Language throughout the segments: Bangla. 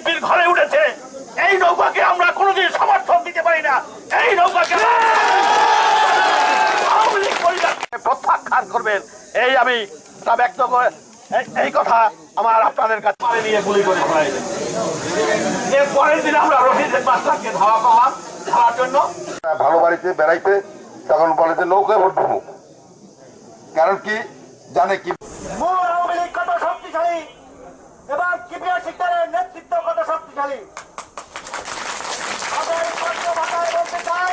বিএনপির ঘরে উঠেছে। এই নৌকাকে আমরা কোনোদিন সমর্থন দিতে পারি না। এই নৌকাকে আওয়ামী লীগ পরিবারকে প্রত্যাখ্যান করবেন। এই আমি তা ব্যক্ত করে এই- কথা আমার আপনাদের কাছে নিয়ে গুলি করে ফেলাই এর পরের দিন আমরা রশিদের মাস্টারকে ধাওয়া করলাম। ধাওয়ার জন্য ভালো বাড়িতে বেড়াইতে তখন বলে যে নৌকায় ভোট দেবো। কারণ কি? জানে কি মূল আওয়ামী লীগ কত শক্তিশালী এবং কিবিয়া শিকদারের নেতৃত্ব কত শক্তিশালী আমরা এই পত্র ভাষায় বলতে চাই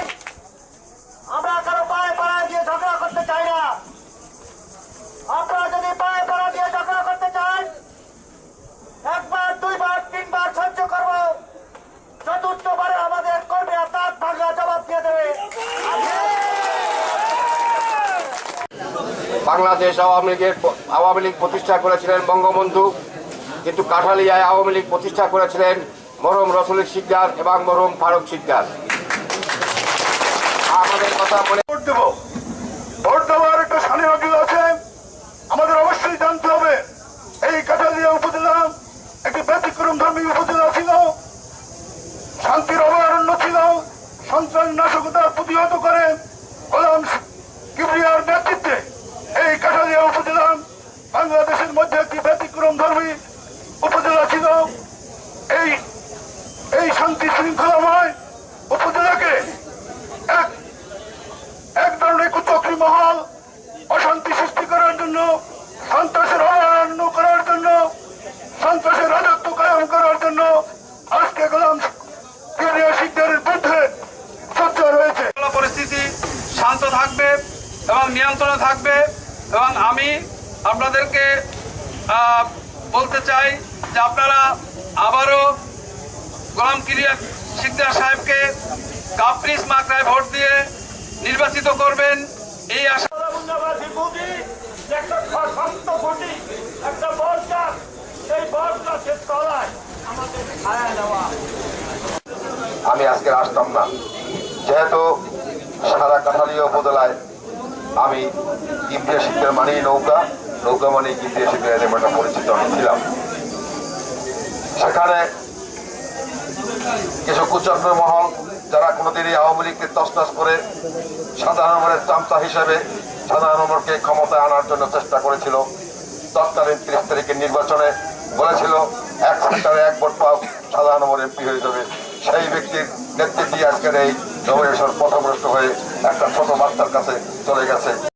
আমরা কারও পায়ে পাড়া দিয়ে ঝগড়া করতে চাই না আপনারা যদি পায়ে পাড়া দিয়ে ঝগড়া করতে চান একবার দুইবার তিনবার সহ্য করব চতুর্থবারে আমাদের কর্মীরা তাঁত ভাঙা জবাব দিয়ে দেবে বাংলাদেশ আওয়ামী লীগের আওয়ামী লীগ প্রতিষ্ঠা করেছিলেন বঙ্গবন্ধু। কিন্তু কাঠালিয়ায় আওয়ামী লীগ প্রতিষ্ঠা করেছিলেন মরম রসুল শিকদার এবং মরম ফারুক শিকদার। আমাদের কথা ভোট দেবো। আমাদের অবশ্যই জানতে হবে, এই কাঠালিয়া একটি ছিল। শান্তির অভয়ারণ্য ছিল। সন্ত্রাস নাশকতা প্রতিহত করে গোলাম কিবরিয়ার নেতৃত্বে এই কাঠালিয়া উপজেলা বাংলাদেশের মধ্যে একটি ব্যতিক্রম ধর্মী উপজেলা ছিল এই শান্তি শৃঙ্খলাময় উপজেলাকে এক এক ধরনের কুচক্রি মহল অশান্তি সৃষ্টি করার জন্য, সন্ত্রাসের করার জন্য, সন্ত্রাসের রাজত্ব করার জন্য আজকে গোলাম শান্ত থাকবে এবং নিয়ন্ত্রণে থাকবে এবং আমি আপনাদেরকে বলতে চাই যে আপনারা আবারও গোলাম কিরিয়া সিকদার সাহেবকে কাপ্রিস মাকড়ায় ভোট দিয়ে নির্বাচিত করবেন এই আশা আমি আজকে আসতাম না। যেহেতু সারা কাঠালীয় উপজেলায় আমি ইন্ডিয়া শিক্ষার মানেই নৌকা নৌকা মানে ইন্ডিয়া শিক্ষার পরিচিত আমি ছিলাম। সেখানে কিছু কুচক্র মহল, যারা কোনোদিনই আওয়ামী লীগকে তসনস করে সাধারণ নম্বরের চামচা হিসেবে সাধারণ নম্বরকে ক্ষমতায় আনার জন্য চেষ্টা করেছিল। তৎকালীন তিরিশ তারিখের নির্বাচনে বলেছিল, এক সেক্টরে এক ভোট পাও, সাধারণ নম্বর এমপি হয়ে যাবে। সেই ব্যক্তির নেতৃত্বে আজকের এই নবরেশ্বর পথভ্রষ্ট হয়ে একটা ছোট বাচ্চার কাছে চলে গেছে।